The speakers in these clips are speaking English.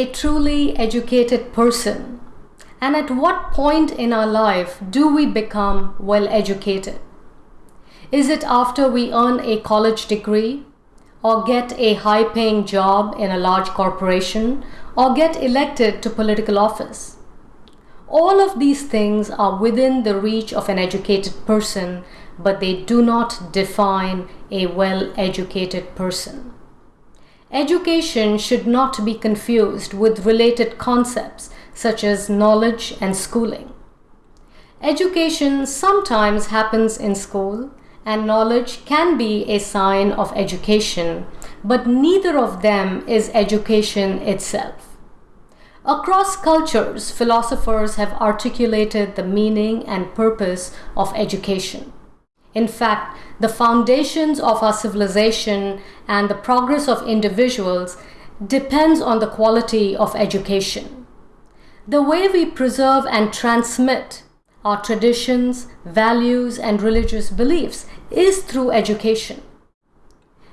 a truly educated person? And at what point in our life do we become well educated? Is it after we earn a college degree, or get a high paying job in a large corporation, or get elected to political office? All of these things are within the reach of an educated person, but they do not define a well educated person. Education should not be confused with related concepts such as knowledge and schooling. Education sometimes happens in school and knowledge can be a sign of education, but neither of them is education itself. Across cultures, philosophers have articulated the meaning and purpose of education. In fact, the foundations of our civilization and the progress of individuals depends on the quality of education. The way we preserve and transmit our traditions, values, and religious beliefs is through education.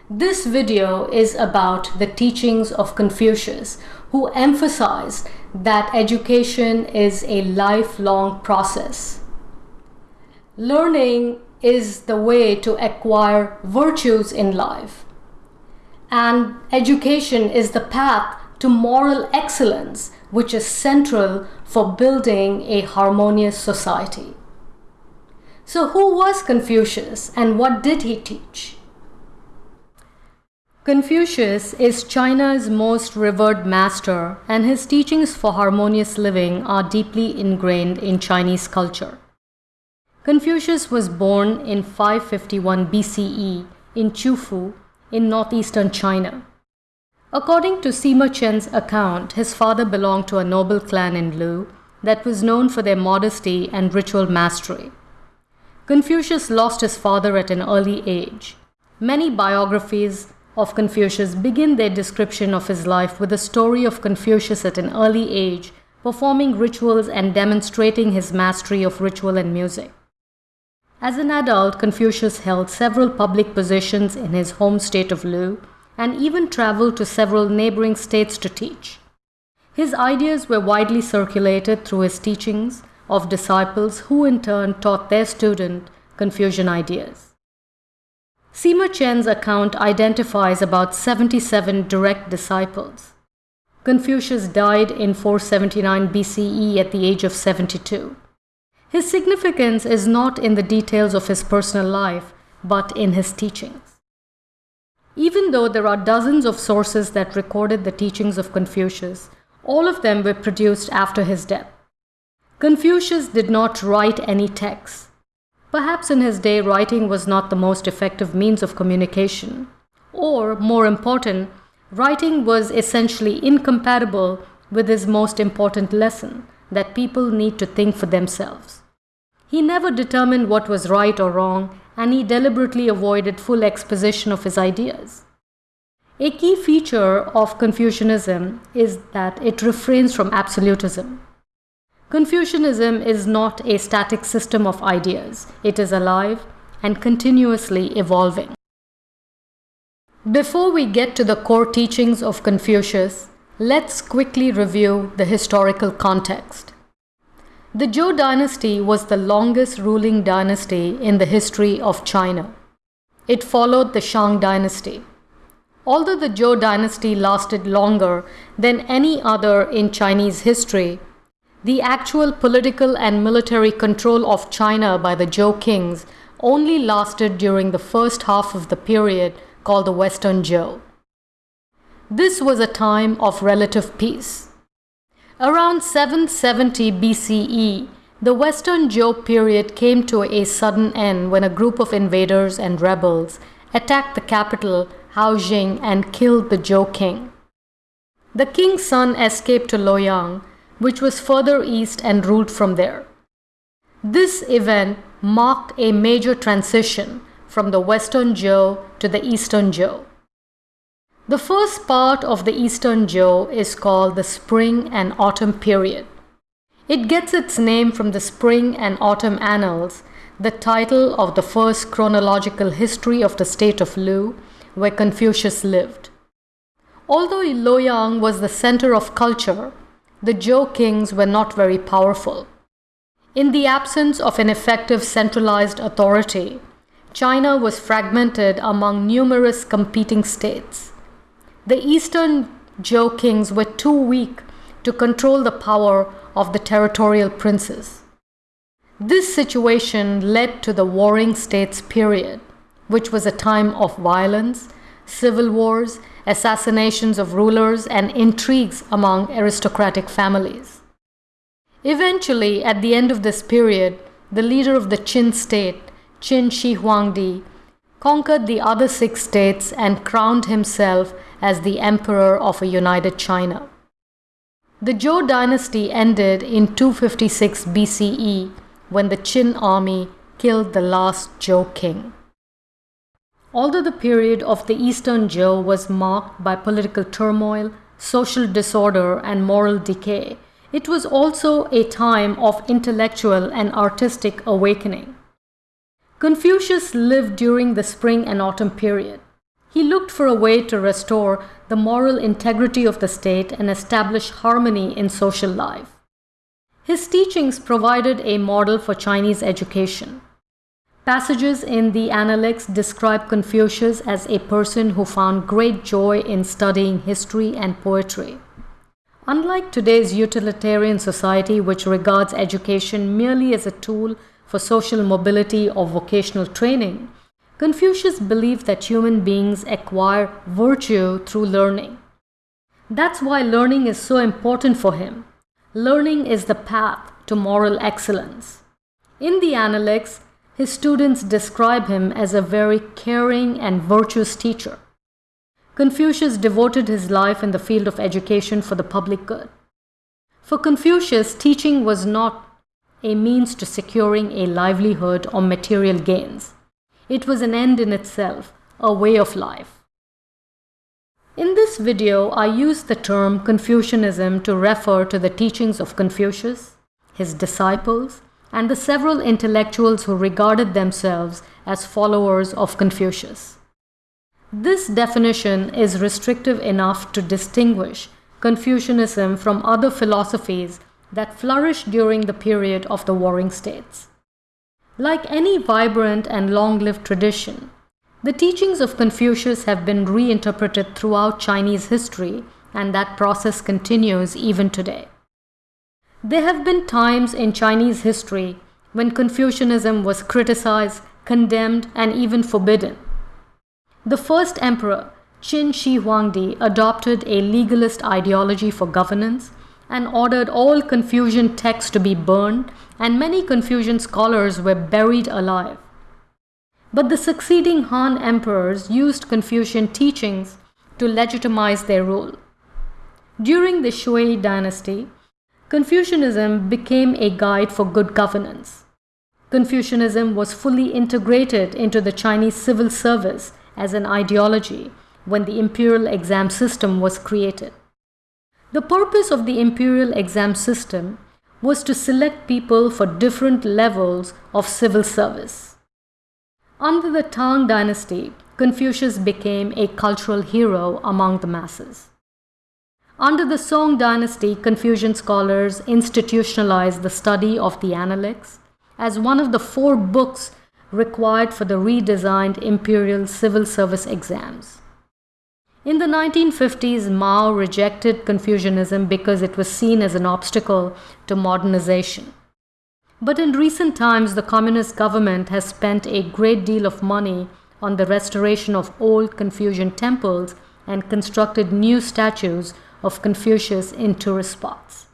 This video is about the teachings of Confucius, who emphasized that education is a lifelong process. Learning is the way to acquire virtues in life. And education is the path to moral excellence, which is central for building a harmonious society. So who was Confucius and what did he teach? Confucius is China's most revered master and his teachings for harmonious living are deeply ingrained in Chinese culture. Confucius was born in 551 BCE in Qufu in northeastern China. According to Sima Qian's account, his father belonged to a noble clan in Lu that was known for their modesty and ritual mastery. Confucius lost his father at an early age. Many biographies of Confucius begin their description of his life with a story of Confucius at an early age, performing rituals and demonstrating his mastery of ritual and music. As an adult, Confucius held several public positions in his home state of Lu and even traveled to several neighboring states to teach. His ideas were widely circulated through his teachings of disciples who in turn taught their student Confucian ideas. Sima Qian's account identifies about 77 direct disciples. Confucius died in 479 BCE at the age of 72. His significance is not in the details of his personal life, but in his teachings. Even though there are dozens of sources that recorded the teachings of Confucius, all of them were produced after his death. Confucius did not write any texts. Perhaps in his day, writing was not the most effective means of communication. Or, more important, writing was essentially incompatible with his most important lesson that people need to think for themselves. He never determined what was right or wrong, and he deliberately avoided full exposition of his ideas. A key feature of Confucianism is that it refrains from absolutism. Confucianism is not a static system of ideas. It is alive and continuously evolving. Before we get to the core teachings of Confucius, let's quickly review the historical context. The Zhou dynasty was the longest ruling dynasty in the history of China. It followed the Shang dynasty. Although the Zhou dynasty lasted longer than any other in Chinese history, the actual political and military control of China by the Zhou kings only lasted during the first half of the period called the Western Zhou. This was a time of relative peace. Around 770 BCE, the Western Zhou period came to a sudden end when a group of invaders and rebels attacked the capital, Haojing, and killed the Zhou king. The king's son escaped to Luoyang, which was further east and ruled from there. This event marked a major transition from the Western Zhou to the Eastern Zhou. The first part of the Eastern Zhou is called the Spring and Autumn period. It gets its name from the Spring and Autumn Annals, the title of the first chronological history of the state of Lu, where Confucius lived. Although Luoyang was the center of culture, the Zhou kings were not very powerful. In the absence of an effective centralized authority, China was fragmented among numerous competing states. The eastern Zhou kings were too weak to control the power of the territorial princes. This situation led to the Warring States period, which was a time of violence, civil wars, assassinations of rulers, and intrigues among aristocratic families. Eventually, at the end of this period, the leader of the Qin state, Qin Shi Huangdi, conquered the other six states and crowned himself as the emperor of a united China. The Zhou dynasty ended in 256 BCE when the Qin army killed the last Zhou king. Although the period of the Eastern Zhou was marked by political turmoil, social disorder, and moral decay, it was also a time of intellectual and artistic awakening. Confucius lived during the spring and autumn period. He looked for a way to restore the moral integrity of the state and establish harmony in social life. His teachings provided a model for Chinese education. Passages in the Analects describe Confucius as a person who found great joy in studying history and poetry. Unlike today's utilitarian society, which regards education merely as a tool for social mobility or vocational training, Confucius believed that human beings acquire virtue through learning. That's why learning is so important for him. Learning is the path to moral excellence. In the Analects, his students describe him as a very caring and virtuous teacher. Confucius devoted his life in the field of education for the public good. For Confucius, teaching was not a means to securing a livelihood or material gains. It was an end in itself, a way of life. In this video, I use the term Confucianism to refer to the teachings of Confucius, his disciples, and the several intellectuals who regarded themselves as followers of Confucius. This definition is restrictive enough to distinguish Confucianism from other philosophies that flourished during the period of the Warring States. Like any vibrant and long-lived tradition, the teachings of Confucius have been reinterpreted throughout Chinese history and that process continues even today. There have been times in Chinese history when Confucianism was criticized, condemned, and even forbidden. The first emperor, Qin Shi Huangdi, adopted a legalist ideology for governance and ordered all Confucian texts to be burned, and many Confucian scholars were buried alive. But the succeeding Han emperors used Confucian teachings to legitimize their rule. During the Sui dynasty, Confucianism became a guide for good governance. Confucianism was fully integrated into the Chinese civil service as an ideology when the imperial exam system was created. The purpose of the imperial exam system was to select people for different levels of civil service. Under the Tang dynasty, Confucius became a cultural hero among the masses. Under the Song dynasty, Confucian scholars institutionalized the study of the Analects as one of the four books required for the redesigned imperial civil service exams. In the 1950s, Mao rejected Confucianism because it was seen as an obstacle to modernization. But in recent times, the communist government has spent a great deal of money on the restoration of old Confucian temples and constructed new statues of Confucius in tourist spots.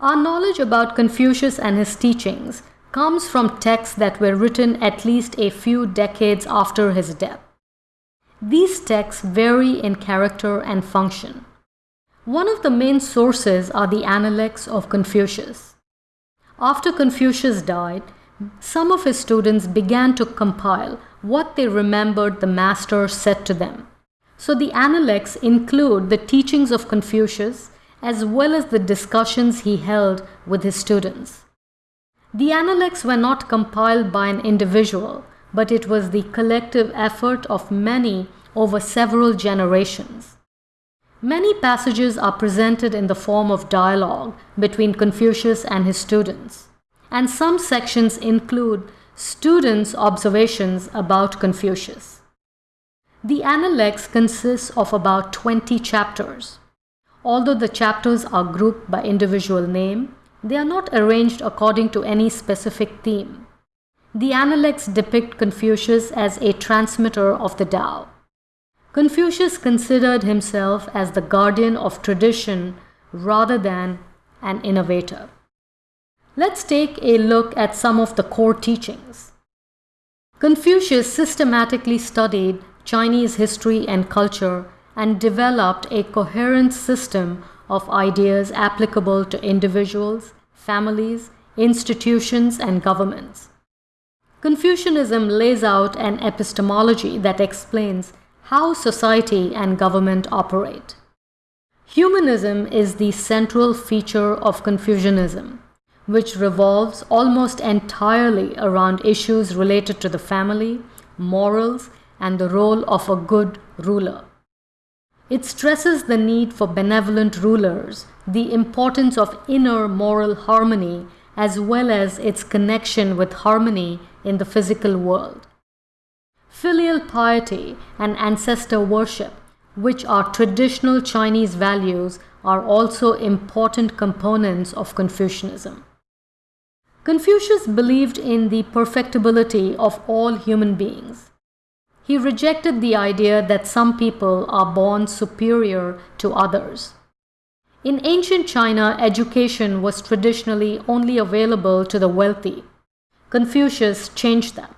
Our knowledge about Confucius and his teachings comes from texts that were written at least a few decades after his death. These texts vary in character and function. One of the main sources are the Analects of Confucius. After Confucius died, some of his students began to compile what they remembered the master said to them. So the Analects include the teachings of Confucius as well as the discussions he held with his students. The Analects were not compiled by an individual, but it was the collective effort of many over several generations. Many passages are presented in the form of dialogue between Confucius and his students, and some sections include students' observations about Confucius. The Analects consists of about 20 chapters. Although the chapters are grouped by individual name, they are not arranged according to any specific theme. The Analects depict Confucius as a transmitter of the Tao. Confucius considered himself as the guardian of tradition rather than an innovator. Let's take a look at some of the core teachings. Confucius systematically studied Chinese history and culture and developed a coherent system of ideas applicable to individuals, families, institutions, and governments. Confucianism lays out an epistemology that explains how society and government operate. Humanism is the central feature of Confucianism, which revolves almost entirely around issues related to the family, morals, and the role of a good ruler. It stresses the need for benevolent rulers, the importance of inner moral harmony, as well as its connection with harmony in the physical world. Filial piety and ancestor worship, which are traditional Chinese values, are also important components of Confucianism. Confucius believed in the perfectibility of all human beings. He rejected the idea that some people are born superior to others. In ancient China, education was traditionally only available to the wealthy. Confucius changed that.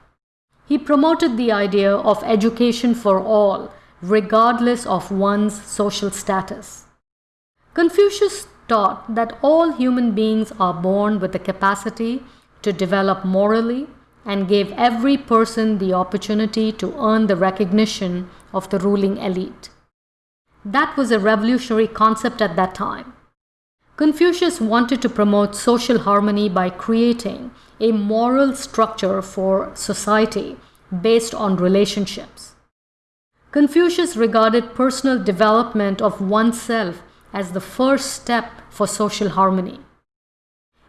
He promoted the idea of education for all, regardless of one's social status. Confucius taught that all human beings are born with the capacity to develop morally and gave every person the opportunity to earn the recognition of the ruling elite. That was a revolutionary concept at that time. Confucius wanted to promote social harmony by creating a moral structure for society based on relationships. Confucius regarded personal development of oneself as the first step for social harmony.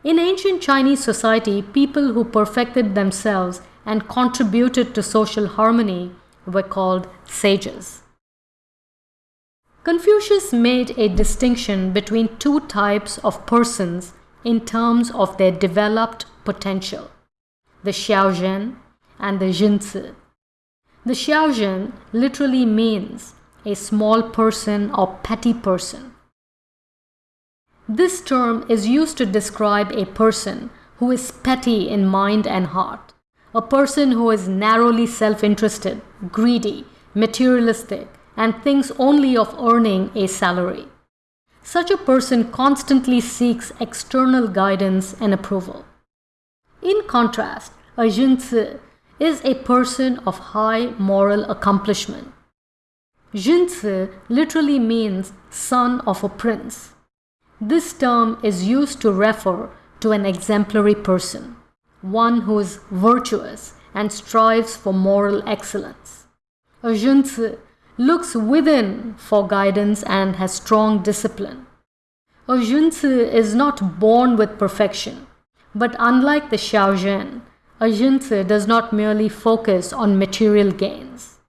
In ancient Chinese society, people who perfected themselves and contributed to social harmony were called sages. Confucius made a distinction between two types of persons in terms of their developed potential the Xiaoren and the Junzi. The Xiaoren literally means a small person or petty person. This term is used to describe a person who is petty in mind and heart, a person who is narrowly self-interested, greedy, materialistic, and thinks only of earning a salary. Such a person constantly seeks external guidance and approval. In contrast, a Junzi is a person of high moral accomplishment. Junzi literally means son of a prince. This term is used to refer to an exemplary person, one who is virtuous and strives for moral excellence. A Junzi looks within for guidance and has strong discipline. A Junzi is not born with perfection, but unlike the Xiaoren, a Junzi does not merely focus on material gains.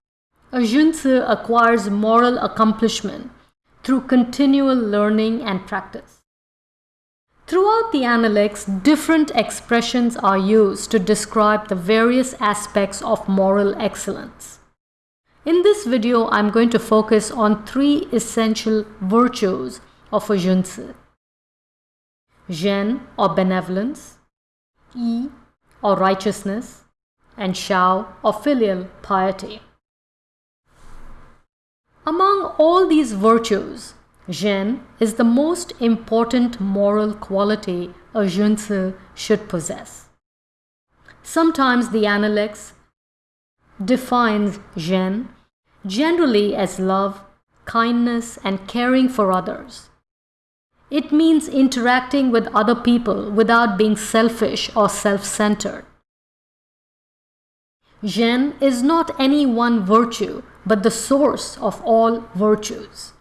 A Junzi acquires moral accomplishment through continual learning and practice. Throughout the Analects, different expressions are used to describe the various aspects of moral excellence. In this video, I'm going to focus on three essential virtues of a Junzi. Ren or benevolence, Yi or righteousness, and Xiao or filial piety. Among all these virtues, Ren is the most important moral quality a Junzi should possess. Sometimes the Analects defines Ren generally as love, kindness, and caring for others. It means interacting with other people without being selfish or self-centered. Ren is not any one virtue, but the source of all virtues.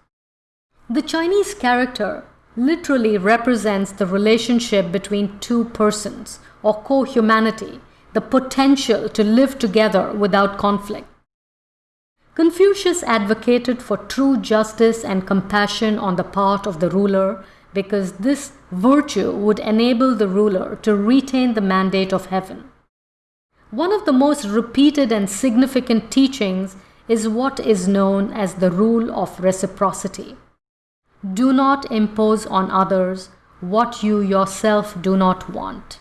The Chinese character literally represents the relationship between two persons or co-humanity, the potential to live together without conflict. Confucius advocated for true justice and compassion on the part of the ruler because this virtue would enable the ruler to retain the mandate of heaven. One of the most repeated and significant teachings is what is known as the rule of reciprocity. Do not impose on others what you yourself do not want.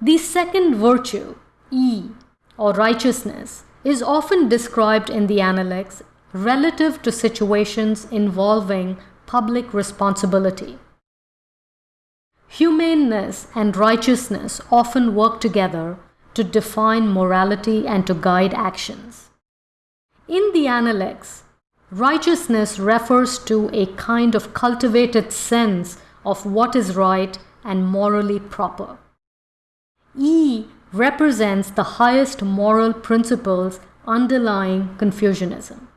The second virtue, E, or righteousness, is often described in the Analects relative to situations involving public responsibility. Humaneness and righteousness often work together to define morality and to guide actions. In the Analects, righteousness refers to a kind of cultivated sense of what is right and morally proper. E represents the highest moral principles underlying Confucianism.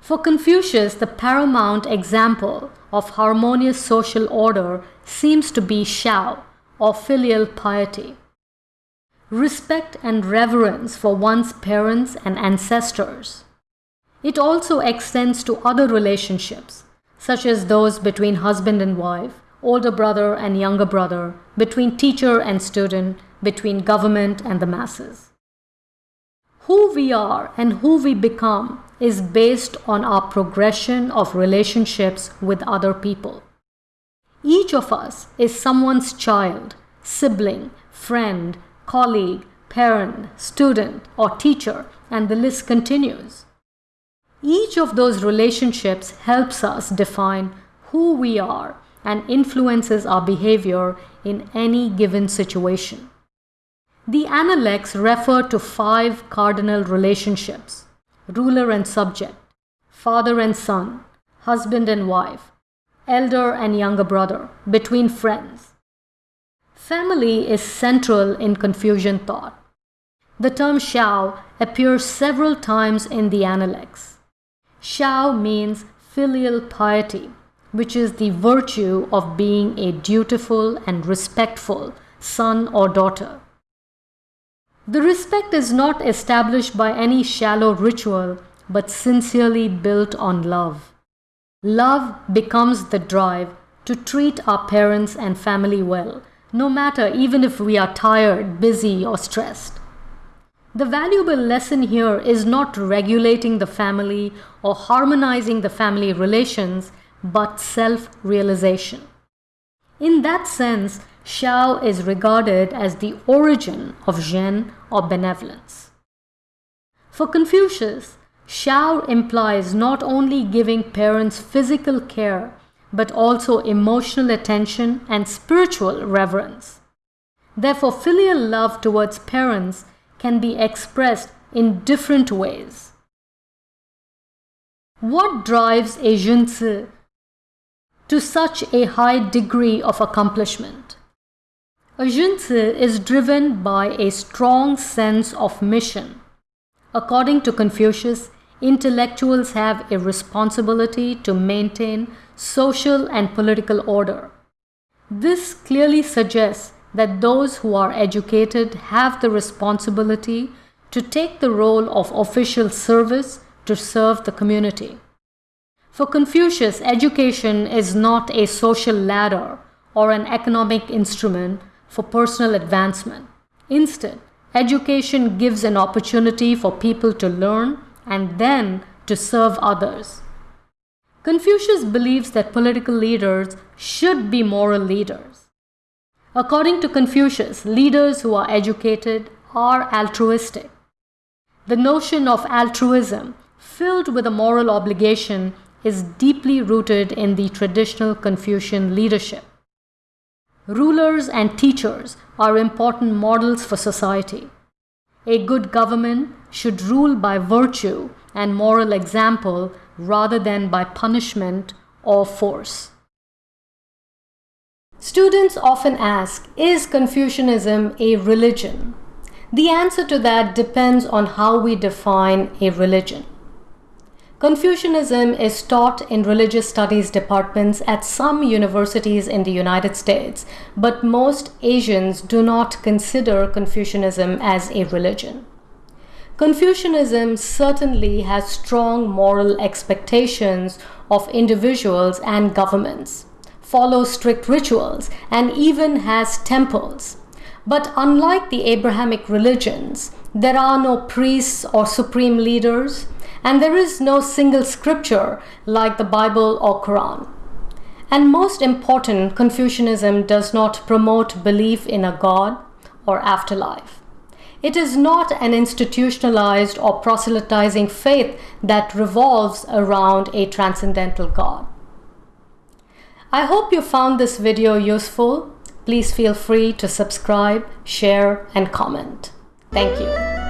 For Confucius, the paramount example of harmonious social order seems to be Xiao, or filial piety. Respect and reverence for one's parents and ancestors. It also extends to other relationships, such as those between husband and wife, older brother and younger brother, between teacher and student, between government and the masses. Who we are and who we become is based on our progression of relationships with other people. Each of us is someone's child, sibling, friend, colleague, parent, student, or teacher, and the list continues. Each of those relationships helps us define who we are and influences our behavior in any given situation. The Analects refer to five cardinal relationships ruler and subject, father and son, husband and wife, elder and younger brother, between friends. Family is central in Confucian thought. The term Xiao appears several times in the Analects. Xiao means filial piety, which is the virtue of being a dutiful and respectful son or daughter. The respect is not established by any shallow ritual, but sincerely built on love. Love becomes the drive to treat our parents and family well, no matter even if we are tired, busy, or stressed. The valuable lesson here is not regulating the family or harmonizing the family relations, but self realization. In that sense, Xiao is regarded as the origin of Ren or benevolence. For Confucius, Xiao implies not only giving parents physical care, but also emotional attention and spiritual reverence. Therefore, filial love towards parents can be expressed in different ways. What drives a Junzi to such a high degree of accomplishment? A Junzi is driven by a strong sense of mission. According to Confucius, intellectuals have a responsibility to maintain social and political order. This clearly suggests that those who are educated have the responsibility to take the role of official service to serve the community. For Confucius, education is not a social ladder or an economic instrument for personal advancement. Instead, education gives an opportunity for people to learn and then to serve others. Confucius believes that political leaders should be moral leaders. According to Confucius, leaders who are educated are altruistic. The notion of altruism, filled with a moral obligation, is deeply rooted in the traditional Confucian leadership. Rulers and teachers are important models for society. A good government should rule by virtue and moral example rather than by punishment or force. Students often ask, is Confucianism a religion? The answer to that depends on how we define a religion. Confucianism is taught in religious studies departments at some universities in the United States, but most Asians do not consider Confucianism as a religion. Confucianism certainly has strong moral expectations of individuals and governments, follows strict rituals, and even has temples. But unlike the Abrahamic religions, there are no priests or supreme leaders, and there is no single scripture like the Bible or Quran. And most important, Confucianism does not promote belief in a God or afterlife. It is not an institutionalized or proselytizing faith that revolves around a transcendental God. I hope you found this video useful. Please feel free to subscribe, share, and comment. Thank you.